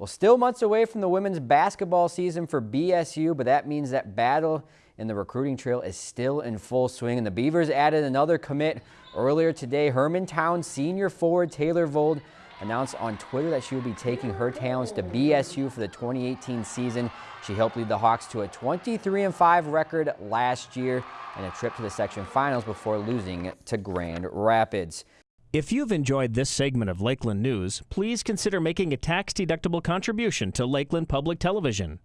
Well, still months away from the women's basketball season for BSU, but that means that battle in the recruiting trail is still in full swing. And the Beavers added another commit earlier today. Hermantown senior forward Taylor Vold announced on Twitter that she will be taking her talents to BSU for the 2018 season. She helped lead the Hawks to a 23-5 record last year and a trip to the section finals before losing to Grand Rapids. If you've enjoyed this segment of Lakeland News, please consider making a tax-deductible contribution to Lakeland Public Television.